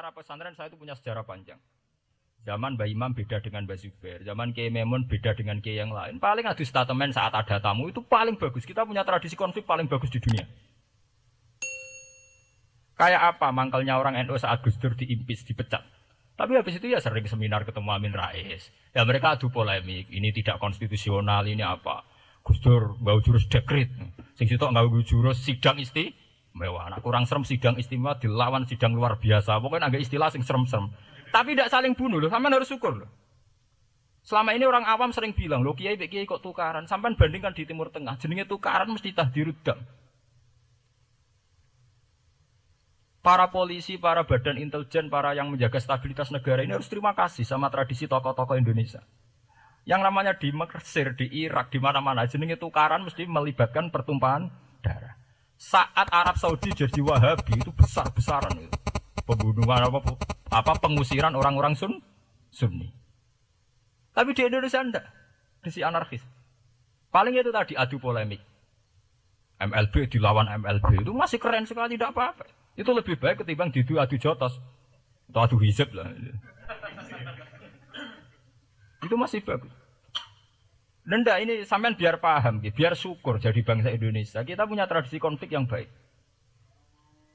secara pesantren saya itu punya sejarah panjang. Zaman Mbak Imam beda dengan Mbak Zubair, zaman Kiai Memun beda dengan Kiai yang lain. Paling adu statement saat ada tamu itu paling bagus. Kita punya tradisi konflik paling bagus di dunia. Kayak apa mangkalnya orang NU saat Gus Dur diimpis, dipecat. Tapi habis itu ya sering seminar ketemu Amin Rais. Ya mereka adu polemik, ini tidak konstitusional, ini apa. Gus Dur nggak jurus dekrit. Sing situ nggak jurus sidang isti mewah. Nah, kurang serem sidang istimewa dilawan sidang luar biasa. Pokoknya agak istilah sing serem-serem. Tapi tidak saling bunuh loh, sama harus syukur loh. Selama ini orang awam sering bilang, lo kiai kiai kok tukaran. Sampai bandingkan di Timur Tengah, jenenge tukaran mesti tahdirudam. Para polisi, para badan intelijen, para yang menjaga stabilitas negara ini harus terima kasih sama tradisi tokoh-tokoh Indonesia. Yang namanya di Mesir, di Irak, di mana-mana jenenge tukaran mesti melibatkan pertumpahan. Saat Arab Saudi jadi Wahabi itu besar-besaran itu. Pembunuhan apa, apa pengusiran orang-orang Sun, Sunni. Tapi di Indonesia enggak. Di anarkis. Paling itu tadi adu polemik. MLB dilawan MLB itu masih keren sekali tidak apa-apa. Itu lebih baik ketimbang didu adu jotos atau adu hizab lah. itu masih bagus. Nenda ini sampean biar paham, biar syukur jadi bangsa Indonesia. Kita punya tradisi konflik yang baik.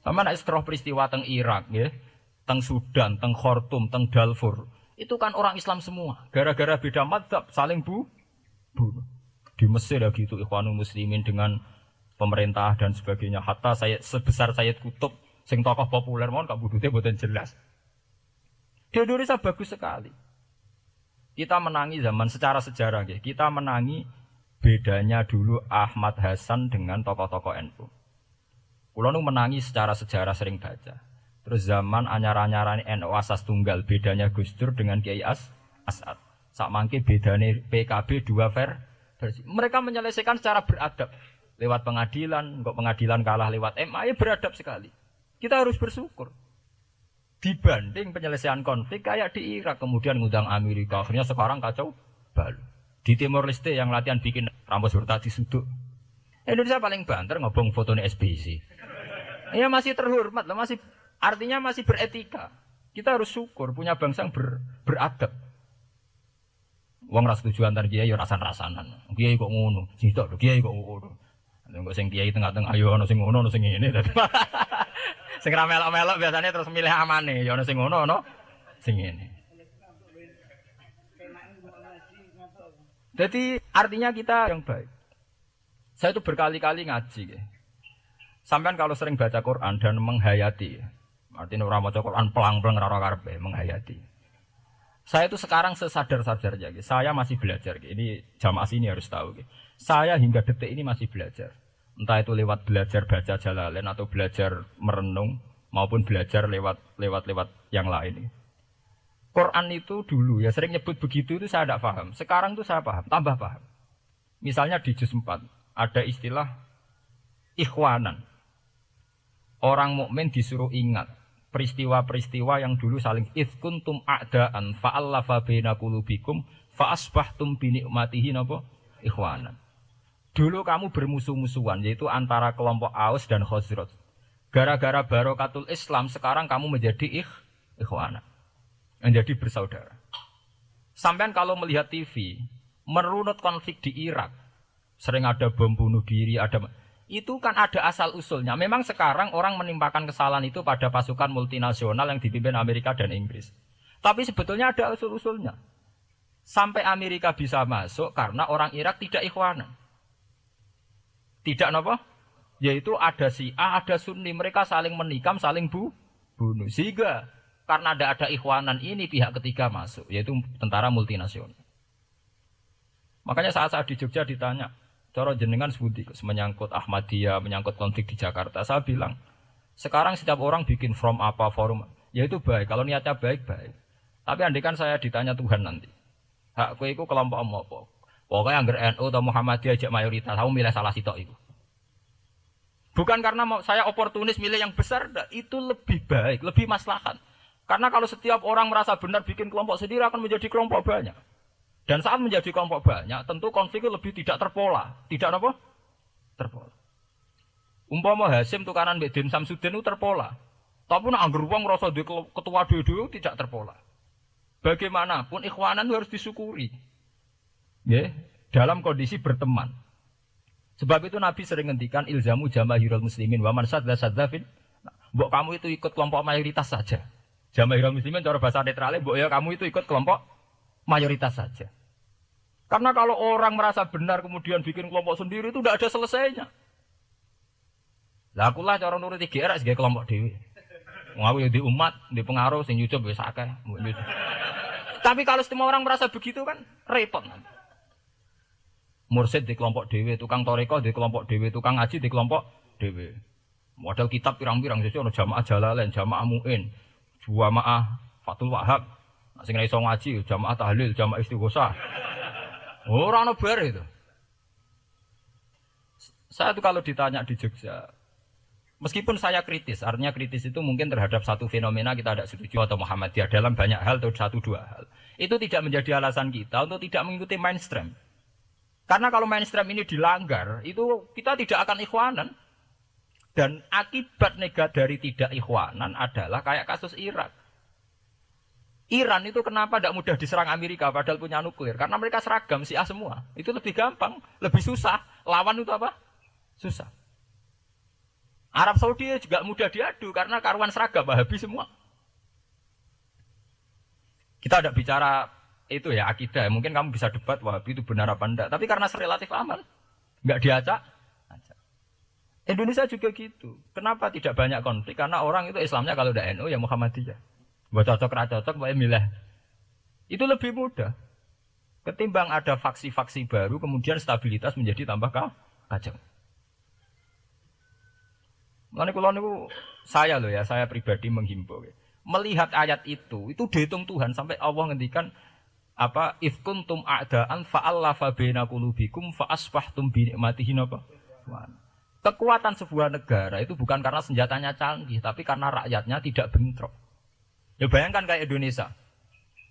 Sama nak setelah peristiwa teng Irak, ya, teng Sudan, teng Khartoum, teng Darfur, itu kan orang Islam semua. Gara-gara beda madzhab saling bu, bunuh. Di Mesir ya gitu, Ikhwanul Muslimin dengan pemerintah dan sebagainya. Hatta saya sebesar Sayyid Kutub, sing tokoh populer mohon kak budutnya buatan jelas. Di Indonesia bagus sekali. Kita menangi zaman secara sejarah, ya. kita menangi bedanya dulu Ahmad Hasan dengan tokoh-tokoh NU. Kulo menangi secara sejarah sering baca. Terus zaman anyar-anyaran NU asas tunggal bedanya Gus Dur dengan Kiai As Asad. Sak mangke bedanya PKB dua ver. Mereka menyelesaikan secara beradab lewat pengadilan, kok pengadilan kalah lewat MA ya beradab sekali. Kita harus bersyukur dibanding penyelesaian konflik kayak di Irak kemudian ngundang Amerika. Akhirnya sekarang kacau balu. Di Timor Leste yang latihan bikin rambut bertati sudut Indonesia paling banter ngobong fotonya SBC ya masih terhormat lah masih artinya masih beretika. Kita harus syukur punya bangsa yang ber, beradab. Wong ras tujuan antar kiai yo rasan-rasanan. Kiai kok ngono, sing tok kiai kok ngono. Nek sing kiai tengah-tengah ayo ono sing ngono ono sing ngene. Sing melok-melok biasanya terus milih amane, ya ono sing ngono ono sing ngene. Jadi artinya kita yang baik. Saya itu berkali-kali ngaji. Ya. Sampai kalau sering baca Quran dan menghayati, artinya orang baca Quran pelang-pelang rara karpe, menghayati. Saya itu sekarang sesadar-sadarnya, ya. saya masih belajar. Ya. Ini jamaah sini harus tahu. Ya. Saya hingga detik ini masih belajar. Entah itu lewat belajar baca jalalain atau belajar merenung maupun belajar lewat lewat lewat yang lain. Quran itu dulu ya sering nyebut begitu itu saya tidak paham. Sekarang itu saya paham, tambah paham. Misalnya di juz 4 ada istilah ikhwanan. Orang mukmin disuruh ingat peristiwa-peristiwa yang dulu saling tum a'daan fa'allafa baina qulubikum fa asbahtum bi ni'matihi napa ikhwanan. Dulu kamu bermusuh-musuhan, yaitu antara kelompok Aus dan Khosrot. Gara-gara barokatul Islam, sekarang kamu menjadi ikh, ikhwana. Menjadi bersaudara. Sampai kalau melihat TV, merunut konflik di Irak, sering ada bom bunuh diri, ada itu kan ada asal usulnya. Memang sekarang orang menimpakan kesalahan itu pada pasukan multinasional yang dipimpin Amerika dan Inggris. Tapi sebetulnya ada usul-usulnya. Sampai Amerika bisa masuk karena orang Irak tidak ikhwanan. Tidak apa? Yaitu ada si A, ada Sunni. Mereka saling menikam, saling bu, bunuh. Sehingga karena ada ada ikhwanan ini pihak ketiga masuk, yaitu tentara multinasional. Makanya saat saat di Jogja ditanya, Coro jenengan sebuti menyangkut Ahmadiyah, menyangkut konflik di Jakarta. Saya bilang, sekarang setiap orang bikin from apa forum, ya itu baik. Kalau niatnya baik baik. Tapi andikan saya ditanya Tuhan nanti, hakku itu kelompok apa? Pokoknya anggar NU atau Muhammadiyah aja mayoritas, kamu milih salah sitok itu. Bukan karena saya oportunis milih yang besar, itu lebih baik, lebih maslahat. Karena kalau setiap orang merasa benar bikin kelompok sendiri akan menjadi kelompok banyak. Dan saat menjadi kelompok banyak, tentu konflik lebih tidak terpola. Tidak apa? Terpola. Umpama Hasim tukaran Mbak Dim Samsudin itu terpola. Tapi nak anggur uang rasa di ketua dua tidak terpola. Bagaimanapun ikhwanan harus disyukuri. Ya, dalam kondisi berteman. Sebab itu Nabi sering ngendikan ilzamu jamahirul muslimin wa man sadza sadzafin. Mbok kamu itu ikut kelompok mayoritas saja. Jamahirul muslimin cara bahasa netralnya mbok ya kamu itu ikut kelompok mayoritas saja. Karena kalau orang merasa benar kemudian bikin kelompok sendiri itu tidak ada selesainya. Lah aku cara nurut GR sebagai kelompok dewi. Ngawi di umat, di pengaruh, sing nyucup wis akeh. Tapi kalau semua orang merasa begitu kan repot. Mursid di kelompok dewi, tukang toreko di kelompok dewi, tukang ngaji di kelompok dewi. Model kitab pirang-pirang jadi ono jamaah jalalain, jamaah muin, jamaah fatul wahab. Nah, sing iso ngaji, jamaah tahlil, jamaah istighosah. Orang ono bar itu. Saya tuh kalau ditanya di Jogja, Meskipun saya kritis, artinya kritis itu mungkin terhadap satu fenomena kita tidak setuju atau Muhammadiyah dalam banyak hal atau satu dua hal. Itu tidak menjadi alasan kita untuk tidak mengikuti mainstream. Karena kalau mainstream ini dilanggar, itu kita tidak akan ikhwanan. Dan akibat negatif dari tidak ikhwanan adalah kayak kasus Irak. Iran itu kenapa tidak mudah diserang Amerika padahal punya nuklir? Karena mereka seragam si A semua. Itu lebih gampang, lebih susah. Lawan itu apa? Susah. Arab Saudi juga mudah diadu karena karuan seragam habis semua. Kita tidak bicara itu ya akidah. Mungkin kamu bisa debat Wahabi itu benar apa enggak. Tapi karena relatif aman, nggak diacak. Indonesia juga gitu. Kenapa tidak banyak konflik? Karena orang itu Islamnya kalau udah NU ya Muhammadiyah. Buat cocok raja cocok, buat milah. Itu lebih mudah. Ketimbang ada faksi-faksi baru, kemudian stabilitas menjadi tambah kacau. Mulane kula niku saya loh ya, saya pribadi menghimbau. Ya. Melihat ayat itu, itu dihitung Tuhan sampai Allah ngendikan apa ifkuntum a'daan fa'allafa baina qulubikum fa asbahtum bi nikmatihi napa? Kekuatan sebuah negara itu bukan karena senjatanya canggih, tapi karena rakyatnya tidak bentrok. Ya bayangkan kayak Indonesia.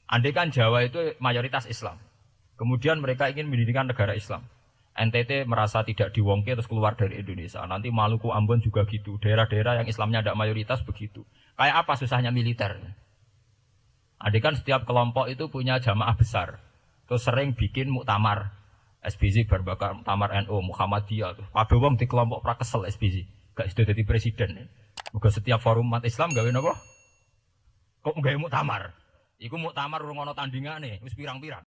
Andai kan Jawa itu mayoritas Islam. Kemudian mereka ingin mendirikan negara Islam. NTT merasa tidak diwongke terus keluar dari Indonesia. Nanti Maluku Ambon juga gitu. Daerah-daerah yang Islamnya tidak mayoritas begitu. Kayak apa susahnya militer? Adik kan setiap kelompok itu punya jamaah besar. Terus sering bikin muktamar. SBZ berbakar muktamar NU, Muhammadiyah. Tuh. Kabeh wong di kelompok prakesel SBZ. Gak sudah jadi presiden. Moga setiap forum umat Islam gawe napa? Kok gawe muktamar? Iku muktamar urung ana tandingane, wis pirang-pirang.